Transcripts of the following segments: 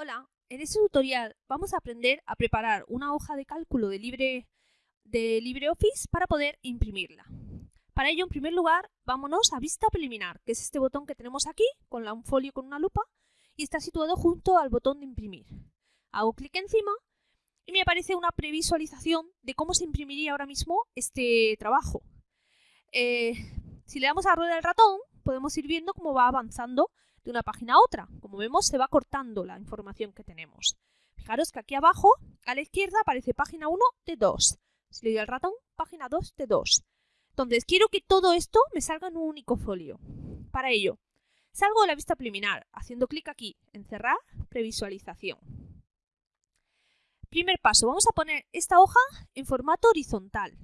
Hola, en este tutorial vamos a aprender a preparar una hoja de cálculo de, Libre, de LibreOffice para poder imprimirla. Para ello, en primer lugar, vámonos a Vista Preliminar, que es este botón que tenemos aquí, con un folio con una lupa, y está situado junto al botón de imprimir. Hago clic encima y me aparece una previsualización de cómo se imprimiría ahora mismo este trabajo. Eh, si le damos a la rueda del ratón, podemos ir viendo cómo va avanzando de una página a otra. Como vemos, se va cortando la información que tenemos. Fijaros que aquí abajo, a la izquierda, aparece página 1 de 2. Si le doy al ratón, página 2 de 2. Entonces, quiero que todo esto me salga en un único folio. Para ello, salgo de la vista preliminar, haciendo clic aquí en cerrar, previsualización. Primer paso, vamos a poner esta hoja en formato horizontal.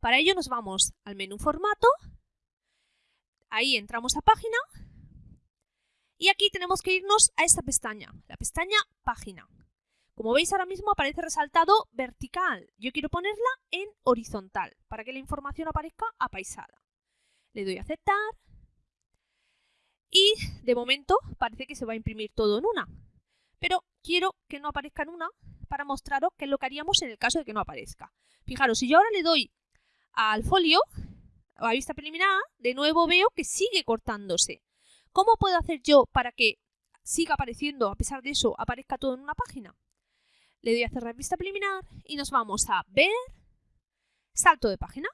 Para ello nos vamos al menú formato, ahí entramos a página y aquí tenemos que irnos a esta pestaña, la pestaña Página. Como veis ahora mismo aparece resaltado vertical. Yo quiero ponerla en horizontal para que la información aparezca apaisada. Le doy a aceptar y de momento parece que se va a imprimir todo en una. Pero quiero que no aparezca en una para mostraros qué es lo que haríamos en el caso de que no aparezca. Fijaros, si yo ahora le doy al folio, a vista preliminar, de nuevo veo que sigue cortándose. ¿Cómo puedo hacer yo para que siga apareciendo, a pesar de eso, aparezca todo en una página? Le doy a cerrar vista preliminar y nos vamos a ver, salto de página.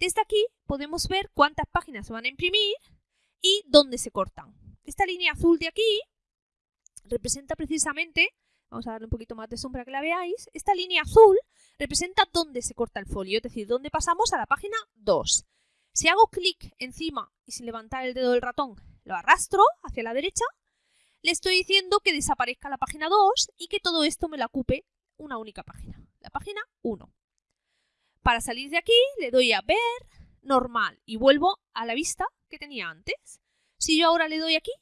Desde aquí podemos ver cuántas páginas se van a imprimir y dónde se cortan. Esta línea azul de aquí representa precisamente, vamos a darle un poquito más de sombra que la veáis, esta línea azul representa dónde se corta el folio, es decir, dónde pasamos a la página 2. Si hago clic encima y sin levantar el dedo del ratón lo arrastro hacia la derecha, le estoy diciendo que desaparezca la página 2 y que todo esto me la ocupe una única página, la página 1. Para salir de aquí le doy a ver, normal y vuelvo a la vista que tenía antes. Si yo ahora le doy aquí,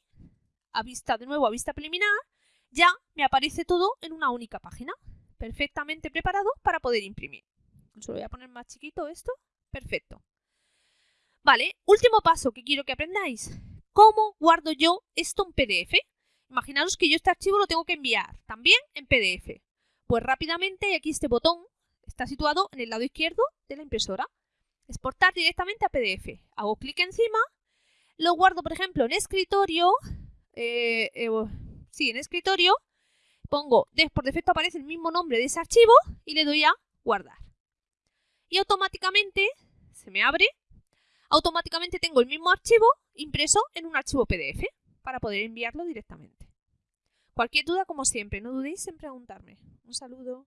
a vista de nuevo a vista preliminar, ya me aparece todo en una única página, perfectamente preparado para poder imprimir. Solo voy a poner más chiquito esto, perfecto. Vale, último paso que quiero que aprendáis. ¿Cómo guardo yo esto en PDF? Imaginaros que yo este archivo lo tengo que enviar también en PDF. Pues rápidamente aquí este botón está situado en el lado izquierdo de la impresora. Exportar directamente a PDF. Hago clic encima, lo guardo por ejemplo en escritorio, eh, eh, sí, en escritorio, pongo, por defecto aparece el mismo nombre de ese archivo y le doy a guardar. Y automáticamente se me abre automáticamente tengo el mismo archivo impreso en un archivo PDF para poder enviarlo directamente. Cualquier duda, como siempre, no dudéis en preguntarme. Un saludo.